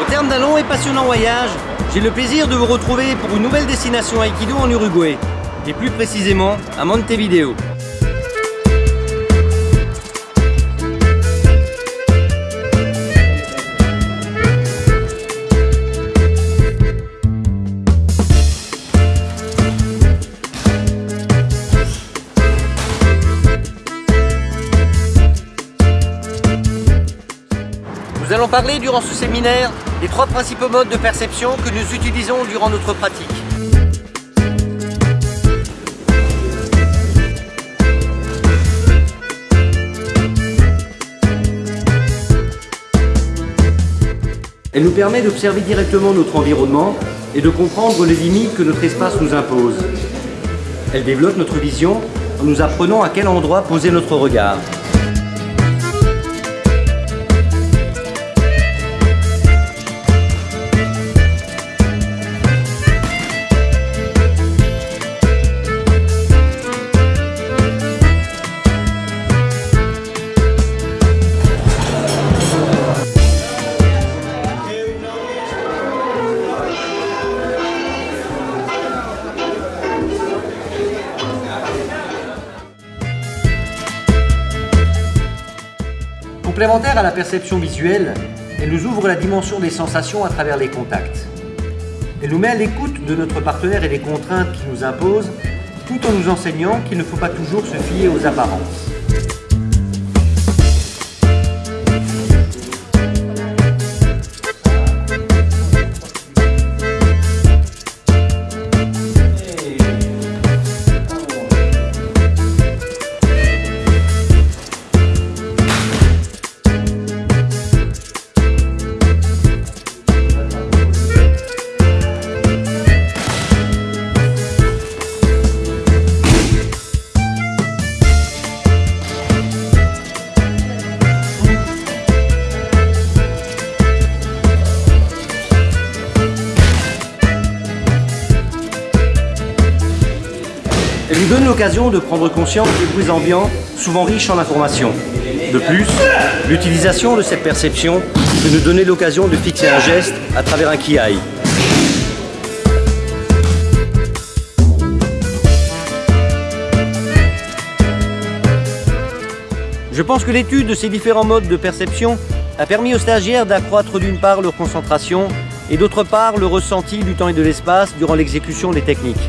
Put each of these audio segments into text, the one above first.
Au terme d'un long et passionnant voyage, j'ai le plaisir de vous retrouver pour une nouvelle destination Aikido en Uruguay, et plus précisément à Montevideo. Nous allons parler durant ce séminaire des trois principaux modes de perception que nous utilisons durant notre pratique. Elle nous permet d'observer directement notre environnement et de comprendre les limites que notre espace nous impose. Elle développe notre vision en nous apprenant à quel endroit poser notre regard. Complémentaire à la perception visuelle, elle nous ouvre la dimension des sensations à travers les contacts. Elle nous met à l'écoute de notre partenaire et des contraintes qui nous imposent, tout en nous enseignant qu'il ne faut pas toujours se fier aux apparences. Elle nous donne l'occasion de prendre conscience des bruits ambiants, souvent riches en informations. De plus, l'utilisation de cette perception peut nous donner l'occasion de fixer un geste à travers un kiai. Je pense que l'étude de ces différents modes de perception a permis aux stagiaires d'accroître d'une part leur concentration et d'autre part le ressenti du temps et de l'espace durant l'exécution des techniques.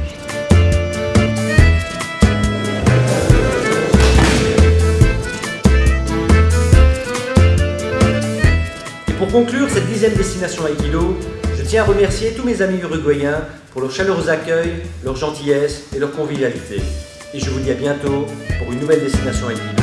Pour conclure cette dixième destination Aikido, je tiens à remercier tous mes amis uruguayens pour leur chaleureux accueil, leur gentillesse et leur convivialité. Et je vous dis à bientôt pour une nouvelle destination Aikido.